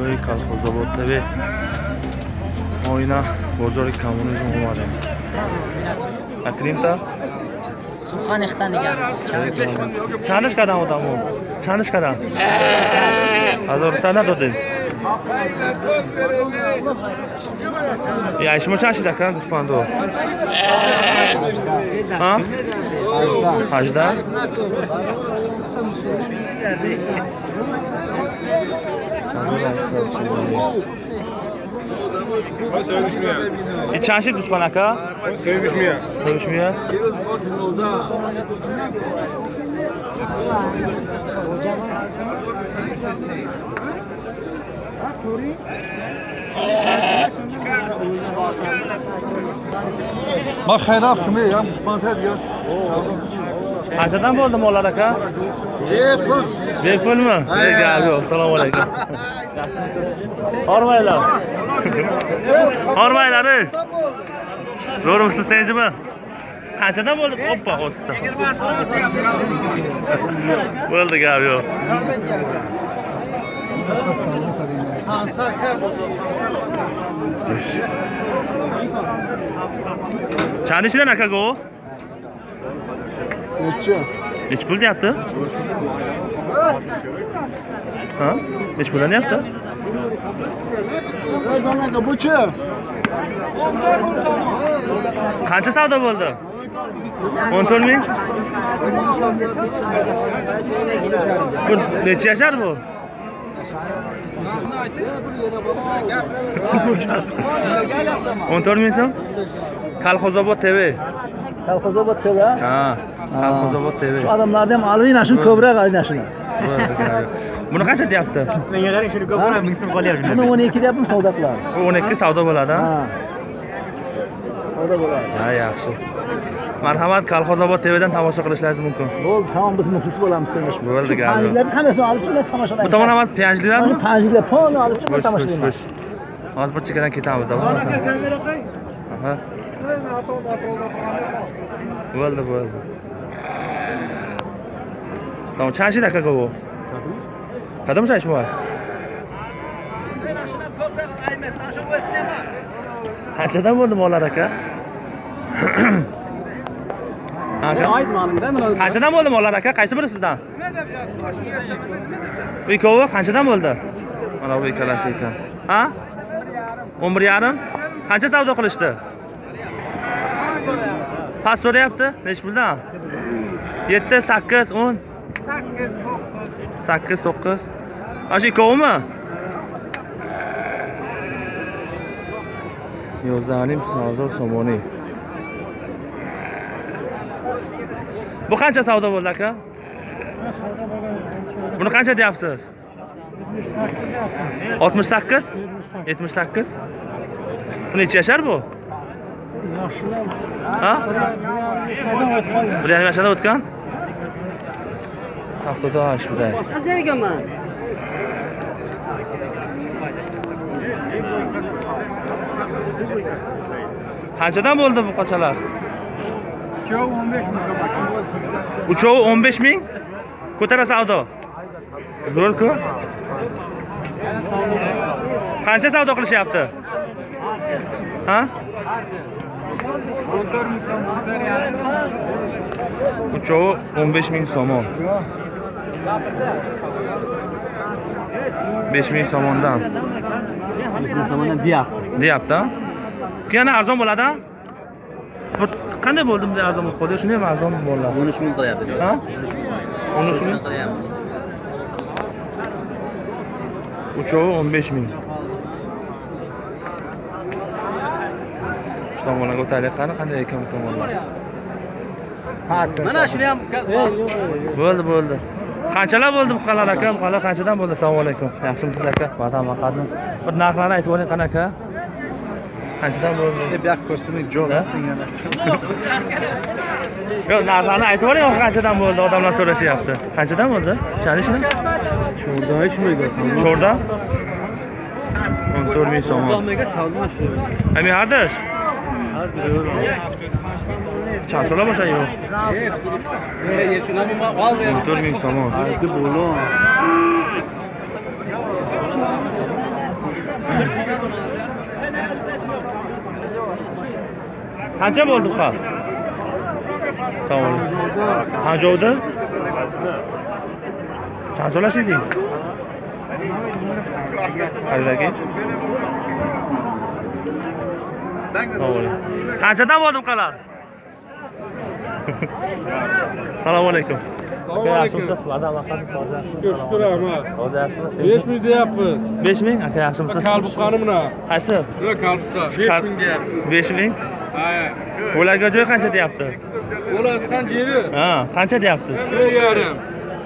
ҳавоҳои колхозобод тв мо ина бозори коммунизм омадем. Акримта сухан ихтан нигар чандиш кадан одамо чандиш кадан ҳазор сад надодем. Я шумо чанд шида кан гӯспандо ҳажда и чанд шид гӯспанд ака Sevmiş mi ya? Görüşmeye. Ma xayraf Qanchadan bo'ldi mollar aka? Bepul. Bepulmi? Gap yo'q. Assalomu alaykum. Hormanglar. Hormanglar. ey. Zo'rmisiz tinchmi? Qanchadan bo'ldi? Oppa, o'sdi. Bo'ldi gap yo'q. Chand ishidan aka Necha? Nech pul deyapti? Ha? Nech puldan deyapti? Aka buchi o'n to'rt ming so'm qancha savdo bo'ldi? O'n to'rt ming. Bu nechi yashar bu? O'n to'rt ming so'm. Kolxozobod tv Kolxozobod TV ha? Kolxozobod TV shu odamlarni ham olib aynashini ko'proq aynashini buni qancha deyapti? Menga qarang shuni ko'proq 1000 so'm qolyapti buni 12 ikki savdo qiladi 12 savdo bo'ladi ha? Savdo bo'ladi. Ha yaxshi. Marhamat kolxozobod tvdan tomosha qilishlaringiz mumkin. Bo'ldi tamom biz muxlis bo'lamiz senga. Bo'ldi panjliklarni hammasini olib chiqib tomoshalaymiz bu tomon ham panjliklarmi panjliklar polni olib chiqib tomoshalaymiz hozir bir chekkadan ketamiz bo'lmasa bo'ldi bo'ldi shid aka bu qadam shaysh bu qanchadan bo'ldi mollar aka aka qanchadan bo'ldi mollar aka qaysi biri sizdan bu ikkovi qanchadan bo'ldi mana bu ikkalasi ekan ha o'n bir yarim qancha savdo qilishdi past so'rayapti nechi puldan yetti sakkiz o'n. Sakkiz to'qqiz. Ana shu ikkovimi? Yo'zanim sozor somoniy bu qancha savdo bo'ldi aka? Buni qancha deyapsiz? Oltmish sakkiz. Yetmish sakkiz. Bu necha yashar bu ha? Bir yarim yashadan o'tgan? Haftadosh buday. Qanchadan bo'ldi bu qochalar? Uchovi o'n besh ming ko'tara savdo zo'r-ku qancha savdo qilishyapti? Ha Muhtar mısın? Muhtar yani. Bu çoğu 15 bin somon. 5 bin somondan. 5 bin somondan deyapti. Deyapti. Yana arzon bo'ladi qanday bo'ldi bunday arzon bo'lib qoldi shunday ham arzon bo'ladi 13 ming qilyapti ha 13 ming uchovi 15 ming tomonlarga o'taylik qani qanday ekan bu tomonlar mana shuni ham bo'ldi bo'ldi. Qanchalar bo'ldi buqalar aka buqalar qanchadan bo'ldi? Assalomu alaykum. Yaxshimisiz aka? Vatan vaqatmi bir narxlarni aytib oling qani aka? Qanchadan bo'ldi? Ha? yaptın yani. yo'q narxlarni aytib oling qanchadan bo'ldi? Odamlar so'rashyapti. Qanchadan bo'ldi? Chanishmi Şurada hiç mi gördün? cho'rda o'n to'rt ming so'm. Salma ami hardash chand so'rab o'sha yo'q o'n to'rt ming so'm Hadi bolo. qancha bo'ldi buqa tamom panjovda chand so'lash eding qaridagi qanchadan bo'ldi buqalar assalomu alaykum Şükür Ahmet. hozir yaxshimi 5 ming deyapmiz. besh ming aka yaxshimisiz Kalbuqqani mana. qaysi Nima kalbuqqa? 5 ming deyapmiz. besh ming Ha. ularga joy qancha deyapti Bo'layotgan yeri ha qancha deyapsiz 4 yarim.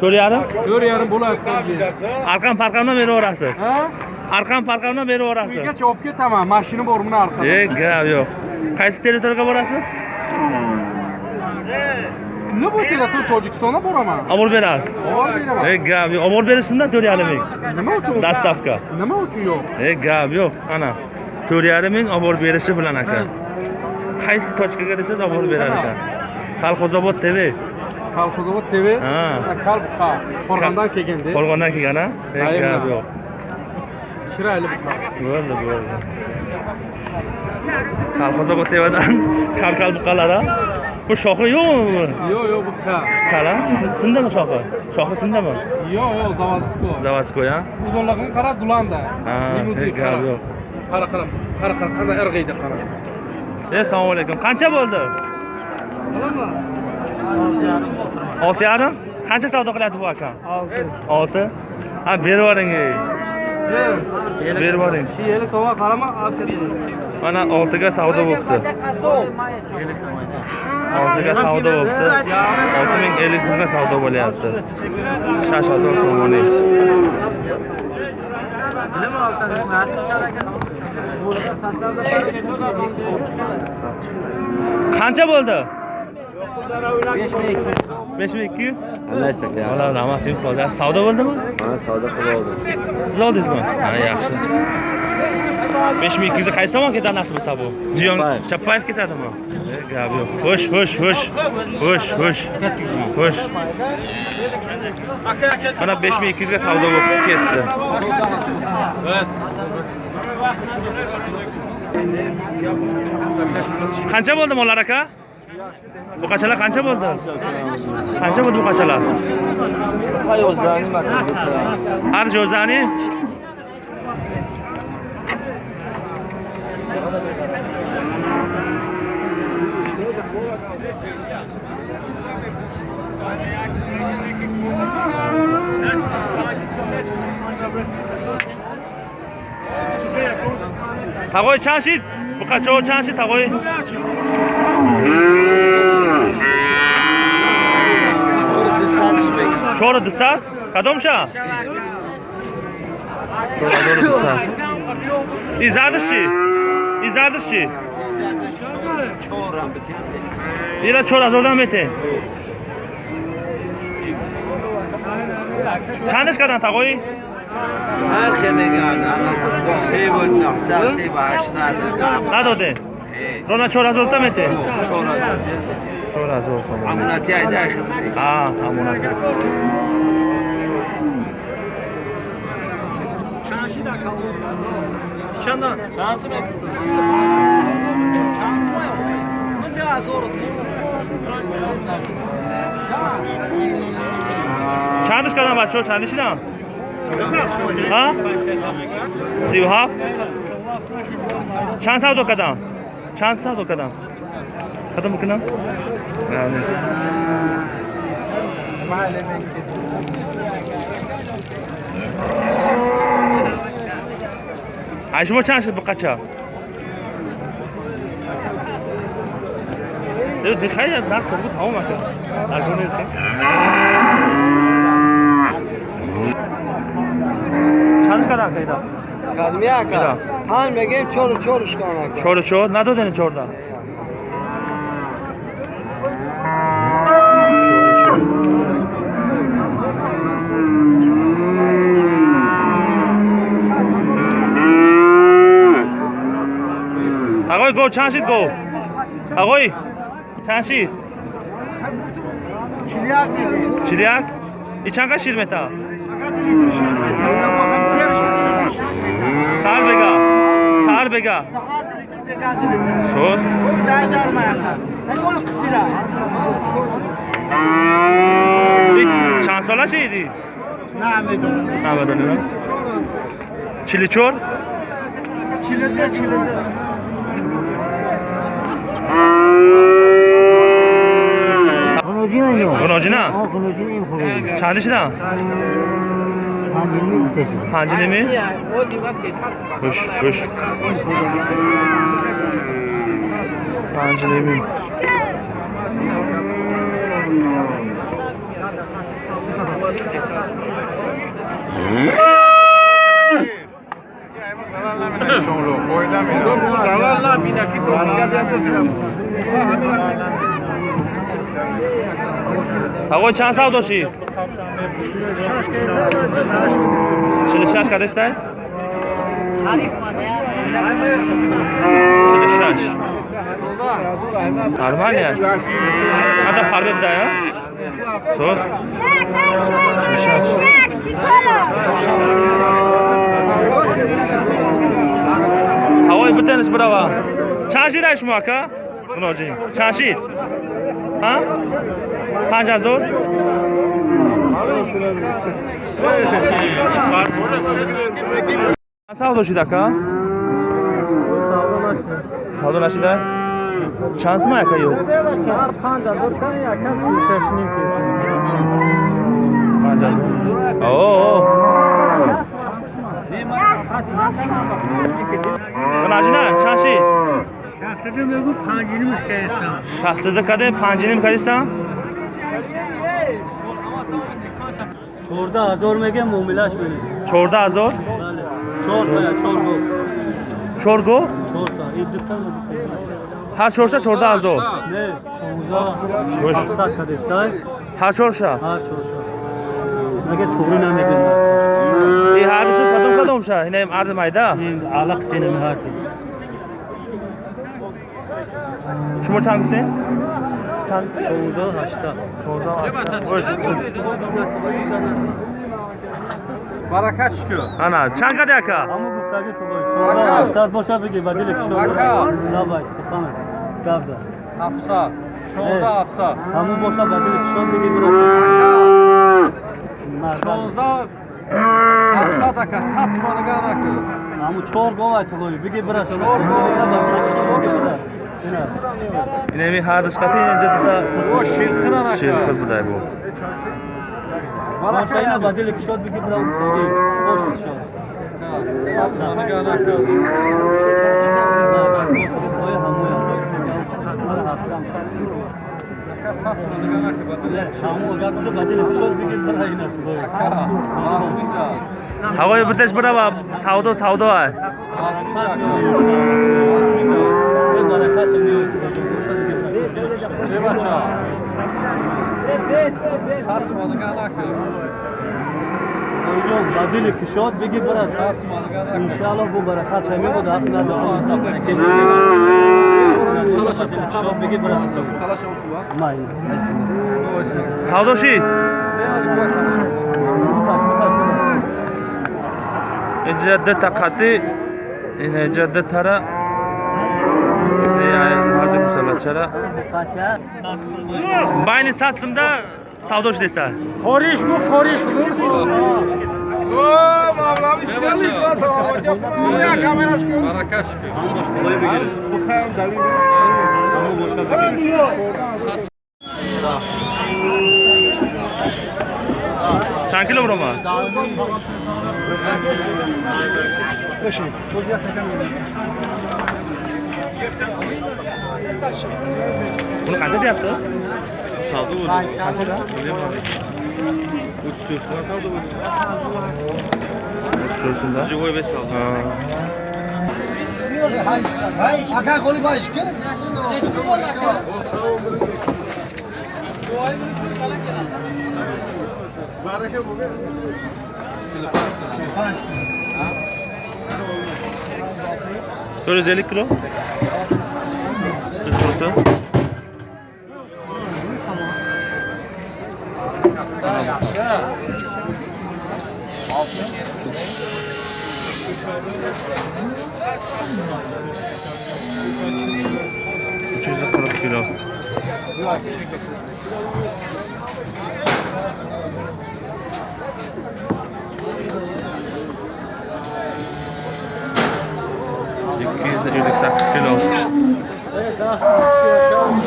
to'rt yarim 4 yarim bo'layotgan yeri. arqam parqamdan beraverasiz Ha? Arqam parqamdan beraverasiz Uygacha olib ketaman. Mashina bor buni orqada. e gap yo'q qaysi territoriyaga borasiz Nima bu telefon Tojikistonga boraman. olib berasiz Olib beraman. e gap yo'q olib berishimdan to'rt yarim ming Nima uchun? dostavka Nima uchun yo'q? e gap yo'q ana to'rt yarim ming olib borib berishi bilan aka qaysi tochkaga desangiz olib borib berar ekan kolxozobod tv Kolxozobod TV. Ha. Kalbuqqa. Qo'rg'ondan kelganda. qo'rg'ondan kelgan a e gap yo'q Chiroyli bo'ldi bo'ldi. Kal kal buqalar bu shoxi yo'qmi Yo'q, yo'q buqa. kala? Sindimi shoxi? Shoxi sindimi Yo'q, yo'q, zavodskoy. заводской a Uzunligini qara, Dulanda. Ha, gap yo'q. Qara, qara. Qara, qara, qanday irg'iydi qara. e assalomu alaykum. Qancha bo'ldi? Olti yarim. Qancha savdo qilyapti bu akam olti. Olti. Ha berib yuboring berib yuboring yeri so'ma qarama mana oltiga savdo bo'libdi. Oltiga savdo bo'libdi. Olti ming ellik so'mga savdo bo'lyapti. Shashazor so'moni. Qancha bo'ldi besh ming ikki yuz? Aka Valla rahmat savdo savdo bo'ldimi? Mana savdo qilib oldim. Siz oldingizmi? Ha yaxshi. Besh ming ikki yuz qaysi tomon ketadi nasib bo'lsa bu? Jiyon chappayev ketadimi? Gap yo'q. Xo'sh xo'sh xo'sh. Xo'sh xo'sh. Xo'sh. Mana besh ming ikki yuzga savdo bo'lib ketdi. Qancha bo'ldi mollar aka buqachalar qancha bo'ldi qancha bo'ldi buqachalar arjozani тағой чанд шид буқачаҳо чанд шид тағой чору дусад кадом шаҳр чору дусад и задаш чи? И задаш чи? Ира чор ҳазордан мете чандаш кардан тағои? Ҳар хел мегӯяд севу нуҳсад севу ҳаштсад садоде дона чорҳазорта метеҳ чорҳазор сом амонати айдаи а амонати чанда чанд чандиш кардам бачаҳо чандишинам а? Сию ҳафт чанд савдо кардам? छान साथ हो कदा खत्म كان عايش ما تشانش بقتها تخيل ناقص صوت هوما كده تعرفون شانش كده كده قدمی میرم. اکا هم میگیم چهار و چهارش کن اکا چهار و چهار ندادن چهارده آقای گو چند شید گو آقای چند شید چیلیاک ای چند قد شیر میتا Sar bega. Sar bega. Söz. Zaydar mayaqlar. Nakol qisira. Çan sola şeydi. Na medon. Na medon. Çiliçor. Çilinde çilinde. Konojina. Konojina. Konojina. Çalıştı. Ancinemi? Hoş, hoş. Ancinemi. Tavoy çan savdoshi. Czyli siaszka też tak? Czyli siasz. Normalnie. A ta farby daje? Sos? Czyli siasz. Havoy bitanish birava. Chashid ayshmi aka? Munojing. Chashid. Ha? Qancha zo'r? Бутаниш бирава чанд шида шумо ака? Муноҷӣ чанд шид а панҷ ҳазор савдо ака савдо нашида чанд сумай ака ё панҷ ҳазор муноҷина чанд шид шахсида каде панҷиним кадисан چهارده هزار میگه معاملهش بینید چهارده هزار؟ بله چهار تا چهار گو چهار گو؟ چهار تا این دوتا هر چهارشه چهارده هزار؟ نه شانزده هفتصد تا دسته هر چهارشه؟ هر چهارشه مگه توری نمیگه ای هر شو کدوم کدوم شه اینم ارد میده این علق سینم هر شما چند گفتین؟ чанд шонздаҳ ҳашта баракат шукӯ ана чанд қад яка ҳамун гуфтаги тулои шонздаҳ ҳаштад боша бигӣ ба дили пишоака набай сухана гавда ҳафсад шонздаҳ ҳафсад ҳамун боша ба дили пишон бигӣ биро шонздаҳ садака сад суманаганака аму чор говай тулови биги бира чор инами ҳардаш қатӣ инҷа дида ширхир будай бу машина бадили кушод биги бира бошид шод сад суманаганака ҳамоя ҳавои бутеш бирава савдо савдо а бадили кушод бигӣ бирад иншаалло бу баракат шами буд ҳақ надоа савдо шид инҷа ду та қатӣ инҷа ду тара ҳарду кусалачара байни сад симда савдо шидеста хориш бу хориш бу چند کیلو برو من؟ بشین bunu kaça yaptı? Saldı bunu. Kaça da? 300 лосов добыли. 300 да? Живой весел. А как он башки? Baraka bu. Şöyle 150 kilo. 100 kilo. Yuz qirq to'rt uch yuz qirq kilo ikki yuz ellik sakkiz kilo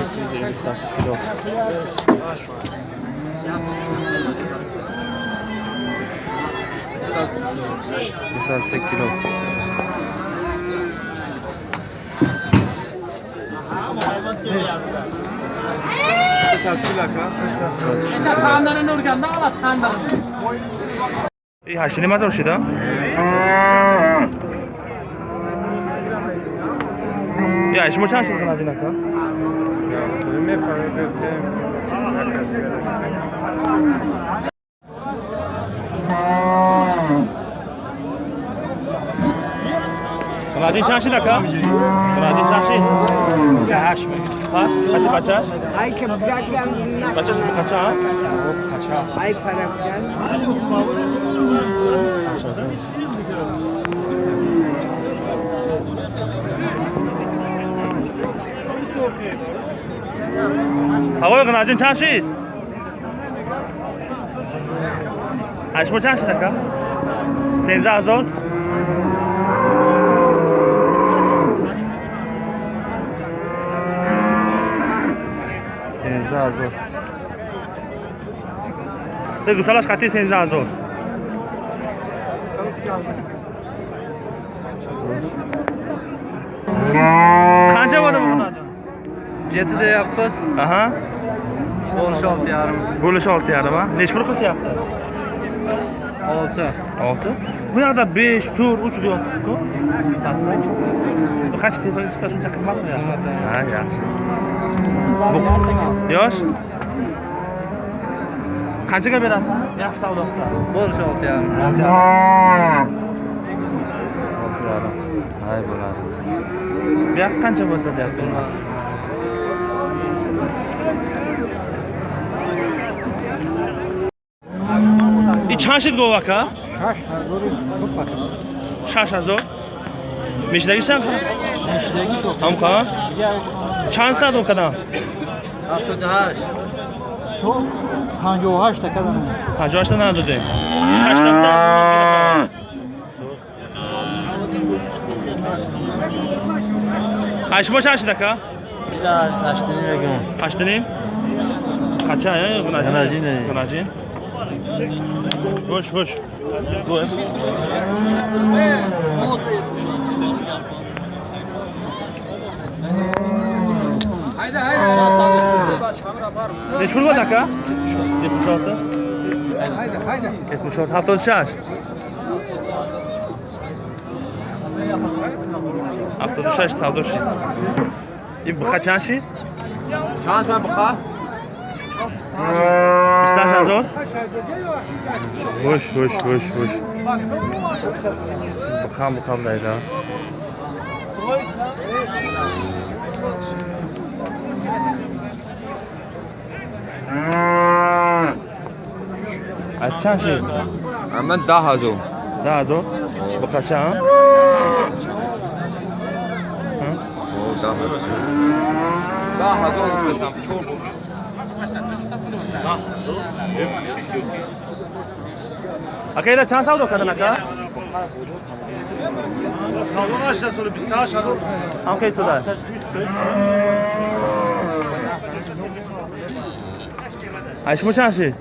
ikki yuz ellik sakkiz kilo yuz kilo 이 하시네 맞아 오시다. 야, 이시 뭐 찬스 그나 지나까? Kınacın çarşı da ka? Kınacın راجين چاشی دکا راجین چاشی هاش میگه هاش خاطی بچاش ای که بگم بچاش بخچا بخچا ای پرکن هوای غناجن چاشی بچاش سینزه هزار سینزه هزار ده گوسالاش قطعی سینزه هزار قancha bo'ldi bu qanot? Yetti deyapmiz. Aha. Bo'lish olti yarim. Bo'lish 6 yarim ha? Necha pul qilyapti? Olti. 6. Bu yoqda 5, 4, 3 deyapti-ku. Pastda. Bu qancha tepa ishlar shuncha qimmatmi ya? Ha, yaxshi. yosh? Qanchaga berasiz? Yaxshi savdo qilsa. Bo'lishi olti yarim. Olti yarim. Olti yarim. Hay bo'ladi. Bu yoq qancha bo'lsa deyapti чашит говака шаш ҳазори чуп пака шаш ҳазор мешидагишам мешидагиш ҳамка чанд садо кадам ҳафтодаҳашт то панҷоҳашта кадам панҷоҳашта надодем. Ашмо чанд шидака ҳаштаним ягам ҳаштаним қача гунаҷин гунаҷин Hoş hoş. Bu. ليش ذكاء؟ 76 76 حطوا الشاش حطوا الشاش تحطوا شي يبقى شاشي؟ شاش ما بقى؟ استاش ازور؟ وش وش وش وش بقى بقى بعيدا Thank you. ha. Açan şey. من ده هزار Daha zor. Bu kaça ha? Ha? ده هزار ده هزار بسم Akayda çan savdo kadın aka? Savdo aşağı sonra 28 هزار Ham kay suda. Ayş mı çan Ayşe mi çarşı?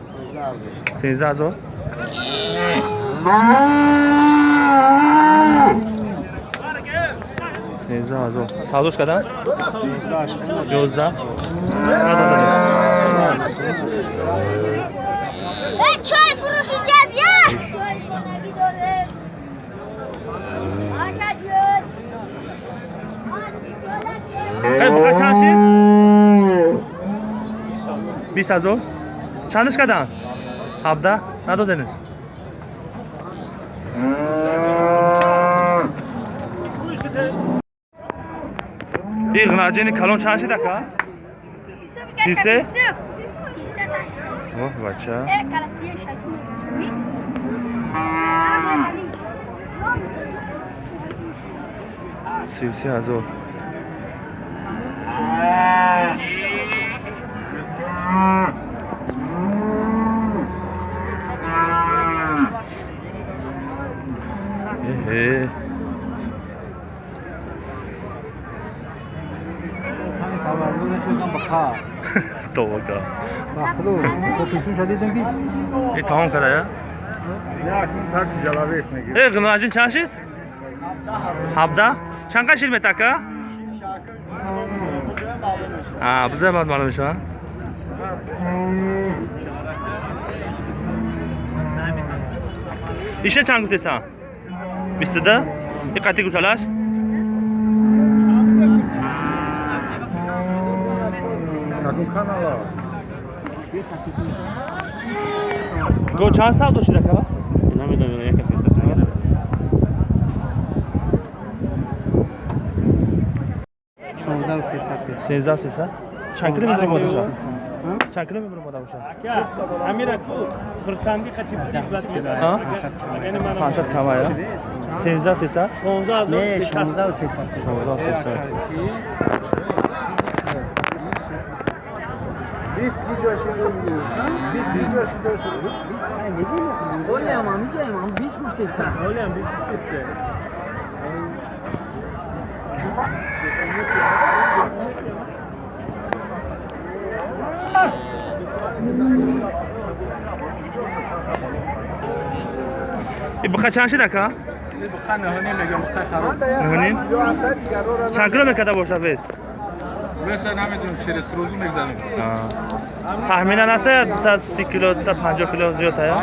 Sezda Azo. Sezda Azo. Sadoş kadar? Yozda. Anadolu'dayız. Ben çöl fırışacağız ya. Kaç çarşı? Bir sazo. чандиш карданд ҳабда? Надоденеш и гнаҷени калон чанд шидака сисе ох бача. Сивси ҳазор. Mm-hmm. हाँ तो वो क्या hello kopisini şadidin bir. E tamam kadar ya. E gınacın çanşit? Habda. Çanka şirme taka. Ha, bize bad malum şu an. İşe çankı desen. Bistida. E katik usalaş. Канала го чанд савдо шида кава намедонам як кас метасам шонздаҳу сесад. Сенздаҳ сесад? Чанд кило мебурем мода бошад чанд кило мебурем мода бошад А? пансад кама я сенздаҳ сесад? Не шонздаҳу сесад. Шонздаҳ сесад 20 گیجا شده می‌گیره 20 گیجا شده شده 20 زندگی می‌کنه ولی اما میگه امام 20 گفته سن ولی هم 20 گفته. يبقى شاشه دكا يبقى هنا هنا مقطع خراب هنا شكله гуфте и буқа чанд шид ака ним чанд кило мекарда бошад вес тахминан астая дусад си кило дусад панҷоҳ кило зиёд ая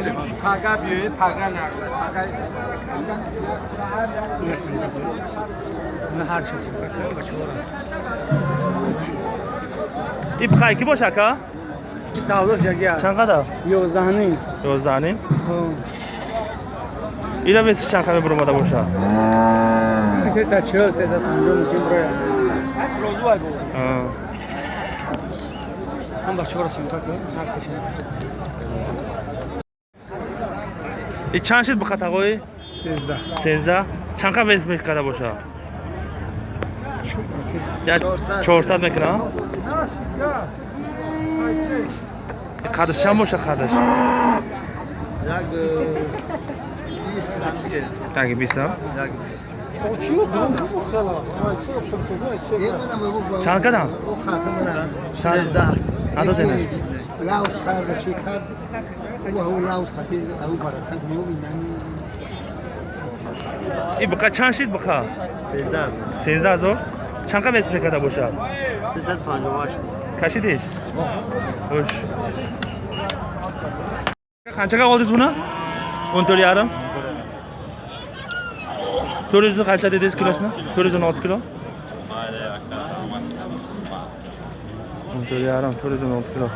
и буқа ки боша ака чанд қадар ёздаҳним ёздаҳним ина веси чанд қадар мебур омада бошад сесад чӯ сесад панҷоҳ мумкин бирояд А. ҳам бахчаорасим и чанд шид буқа тағои сездаҳ чанд қа вес мекарда бошад чорсад. мекунад қадш чанд сездаҳ адо денаш лаус карда чи кард ӯ лаус хати ау баракат меобинами и буқа чанд шид буқа сездаҳ ҳазор чанд қа вес мекарда бошад сесад панҷоҳ ҳашт кашидеш хуш қанчаға олдиз буна он тӯрт ярим to'rt yuz qancha dedingiz kilosini? To'rt yuz o'n olti kilo. O'n to'rt yarim to'rt yuz o'n olti kilo.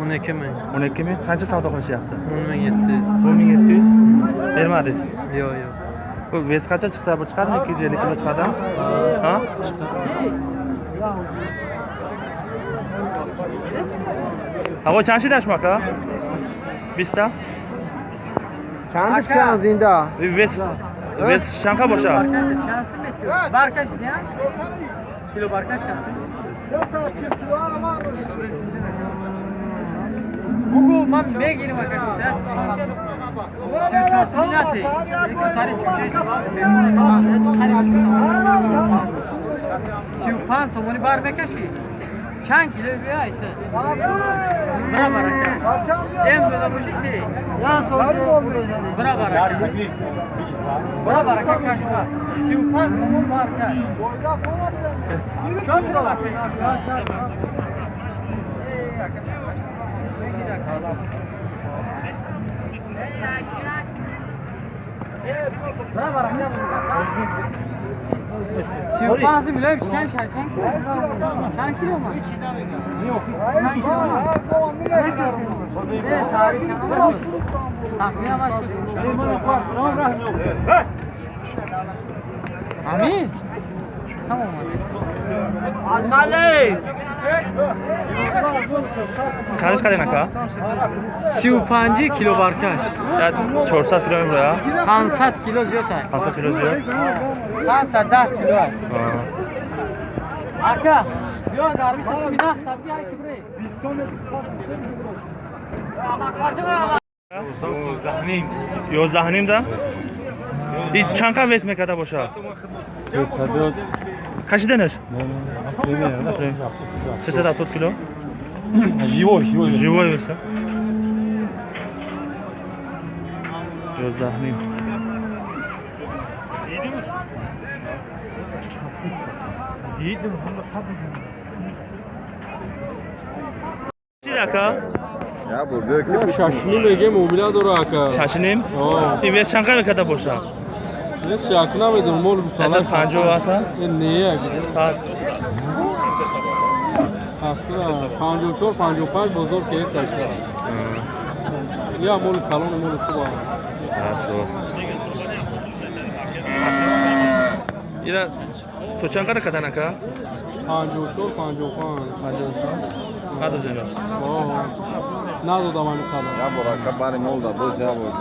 O'n ikki ming. O'n ikki ming? Qancha savdo qilishyapti? O'n ming yetti yuz. O'n ming yetti yuz? Bermadingiz? Yo'q yo'q. Bu vес qancha chiqsa bu chiqadimi ikki yuz ellik kilo chiqadimi ha چند کن زنده ویس ویس شنکا باشه بارکش چانسی میتیو بارکش نه کیلو بارکش چانسی Google man megini bakacak. Sen çarşın nati. Kurtarı çıkmış. Sivpan somoni bar mekashi. 100 kilo bir ayıtı. Buna barak. Dem böyle bu şey ciddi. Ya sorun Buna barak. Buna barak kaçma. Şivpan somun barka. Çok lira bak. Buna barak. Buna barak. Sirkası bile bir şey şerken. Sen kilo mu? Yok. Ben kilo mu? Ne sahibi sen olur mu? Tahmin ama çok. Elmanın var. Ne var? Ne yok? Amin. Tamam hadi. Anne. चालीस का देना का शिव पांजी किलो बारकाश या छोड़ सात किलो में बोला पाँच सात किलो जो था पाँच सात किलो जो पाँच सात दस किलो है bir daha tabii ay kibre. Biz son Yozdahnim. Yozdahnim da. İçanka vesme kadar boşa. 300 Kaşı denir? Ще да тут кило? Живой, живой. Живой верса. Gözlahmıyım. Yiğidim mi? Yiğidim. Bir dakika. Ya bu böyle şaşınım Ege mobilyador aka. Şaşınım? Oh. Tivye Şankaya kadar boşa. یه شکنا میدون مول بسالا اصلا پنجو اصلا این نیه ساعت اصلا پنجو چور پنجو پنج بزرگ که یک اصلا یا مول کلان مول خوب اصلا یه تو چند قدر کتن اکا؟ پنجو چور پنجو پنج پنجو چور قدر جنرال نه دو دمانی قدر یا برا کباری مول دا دوست یا بود